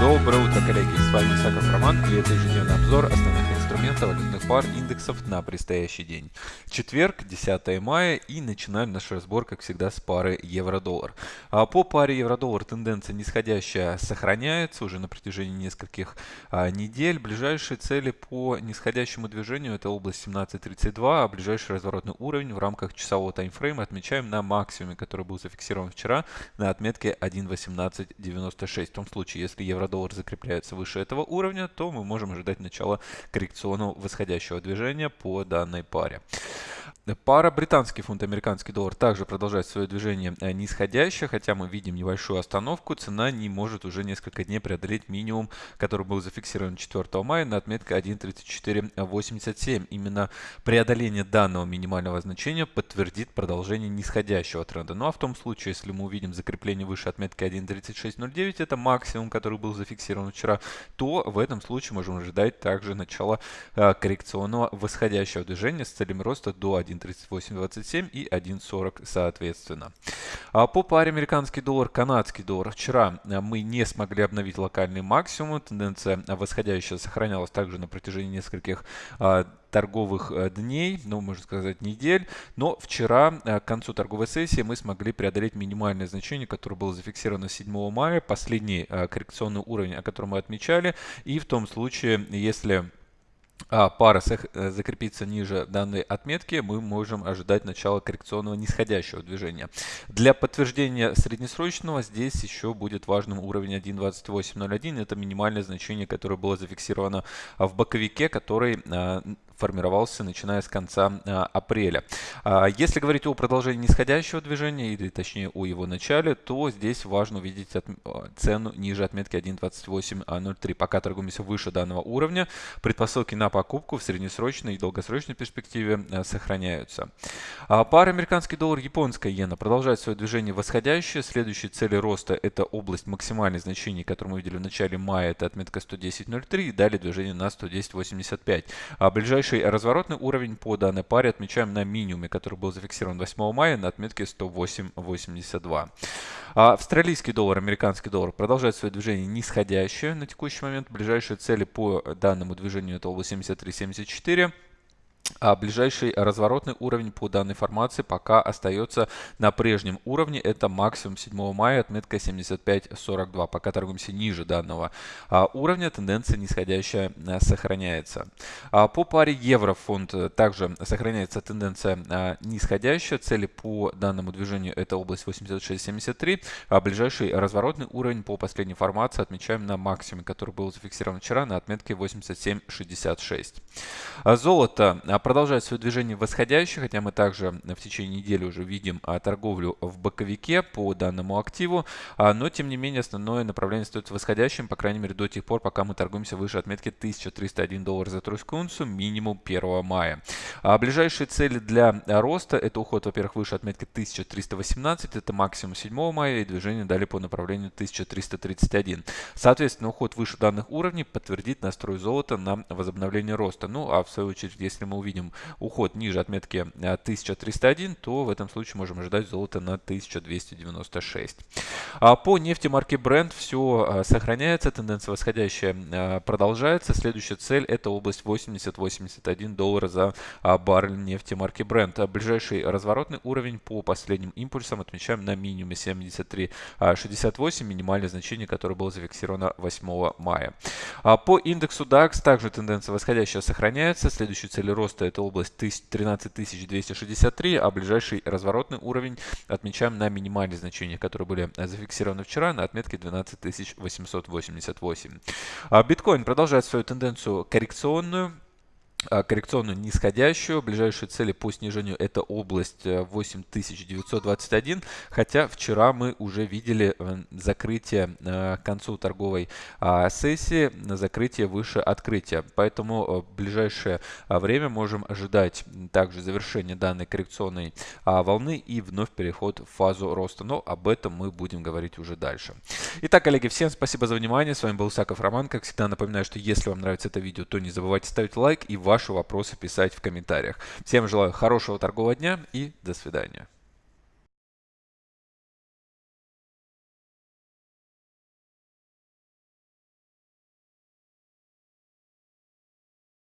Доброе утро, коллеги! С вами Саков Роман и это ежедневный обзор основных инструментов валютных пар индексов на предстоящий день. Четверг, 10 мая и начинаем наш разбор, как всегда, с пары евро-доллар. А по паре евро-доллар тенденция нисходящая сохраняется уже на протяжении нескольких а, недель. Ближайшие цели по нисходящему движению это область 17.32, а ближайший разворотный уровень в рамках часового таймфрейма отмечаем на максимуме, который был зафиксирован вчера на отметке 1.1896. В том случае, если евро-доллар закрепляется выше этого уровня, то мы можем ожидать начала коррекционного восходящего движения по данной паре. Пара британский фунт, американский доллар также продолжает свое движение э, нисходящее, хотя мы видим небольшую остановку. Цена не может уже несколько дней преодолеть минимум, который был зафиксирован 4 мая на отметке 1.3487. Именно преодоление данного минимального значения подтвердит продолжение нисходящего тренда. Ну а в том случае, если мы увидим закрепление выше отметки 1.3609, это максимум, который был зафиксирован вчера, то в этом случае можем ожидать также начала э, коррекционного восходящего движения с целями роста до 1.3827 и 1.40 соответственно. А по паре американский доллар, канадский доллар. Вчера э, мы не смогли обновить локальный максимум. Тенденция восходящая сохранялась также на протяжении нескольких а, торговых э, дней, ну, можно сказать, недель. Но вчера, э, к концу торговой сессии, мы смогли преодолеть минимальное значение, которое было зафиксировано 7 мая, последний коррекционный уровень, о котором мы отмечали. И в том случае, если а пара э, закрепится ниже данной отметки, мы можем ожидать начала коррекционного нисходящего движения. Для подтверждения среднесрочного здесь еще будет важным уровень 1.2801. Это минимальное значение, которое было зафиксировано в боковике, который а, формировался начиная с конца а, апреля. А, если говорить о продолжении нисходящего движения, или точнее о его начале, то здесь важно увидеть а, цену ниже отметки 1.2803. Пока торгуемся выше данного уровня, предпосылки на покупку в среднесрочной и долгосрочной перспективе сохраняются. Пара американский доллар, японская иена продолжает свое движение восходящее. Следующие цели роста это область максимальных значений, которую мы видели в начале мая, это отметка 110.03 и далее движение на 110.85. А ближайшие Ближайший разворотный уровень по данной паре отмечаем на минимуме, который был зафиксирован 8 мая на отметке 108.82. А австралийский доллар, американский доллар продолжает свое движение нисходящее на текущий момент. Ближайшие цели по данному движению это область 73.74. А ближайший разворотный уровень по данной формации пока остается на прежнем уровне. Это максимум 7 мая, отметка 75.42. Пока торгуемся ниже данного а, уровня, тенденция нисходящая а, сохраняется. По паре евро-фунт также сохраняется тенденция нисходящая. Цели по данному движению это область 86.73. А ближайший разворотный уровень по последней формации отмечаем на максимуме, который был зафиксирован вчера на отметке 87.66. А золото продолжает свое движение восходящее, хотя мы также в течение недели уже видим а, торговлю в боковике по данному активу, а, но тем не менее основное направление остается восходящим, по крайней мере до тех пор, пока мы торгуемся выше отметки 1301 доллар за тройскую унцию минимум 1 мая. Ближайшие цели для роста это уход, во-первых, выше отметки 1318, это максимум 7 мая и движение далее по направлению 1331. Соответственно, уход выше данных уровней подтвердит настрой золота на возобновление роста. Ну а в свою очередь, если мы увидим уход ниже отметки 1301, э, то в этом случае можем ожидать золота на 1296. А по нефти марки Brent все э, сохраняется, тенденция восходящая э, продолжается. Следующая цель это область 80-81 доллара за баррель нефти марки Brent. Ближайший разворотный уровень по последним импульсам отмечаем на минимуме 73.68, минимальное значение, которое было зафиксировано 8 мая. А по индексу DAX также тенденция восходящая сохраняется. Следующая цель роста роста это область 13263, а ближайший разворотный уровень отмечаем на минимальные значения, которые были зафиксированы вчера на отметке 12888. А биткоин продолжает свою тенденцию коррекционную. А, коррекционную нисходящую. Ближайшие цели по снижению это область 8921, э, хотя вчера мы уже видели э, закрытие э, к концу торговой а, сессии, закрытие выше открытия. Поэтому в ближайшее время можем ожидать также завершения данной коррекционной а, волны и вновь переход в фазу роста. Но об этом мы будем говорить уже дальше. Итак, коллеги, всем спасибо за внимание. С вами был Саков Роман. Как всегда напоминаю, что если вам нравится это видео, то не забывайте ставить лайк и ваши вопросы писать в комментариях. Всем желаю хорошего торгового дня и до свидания.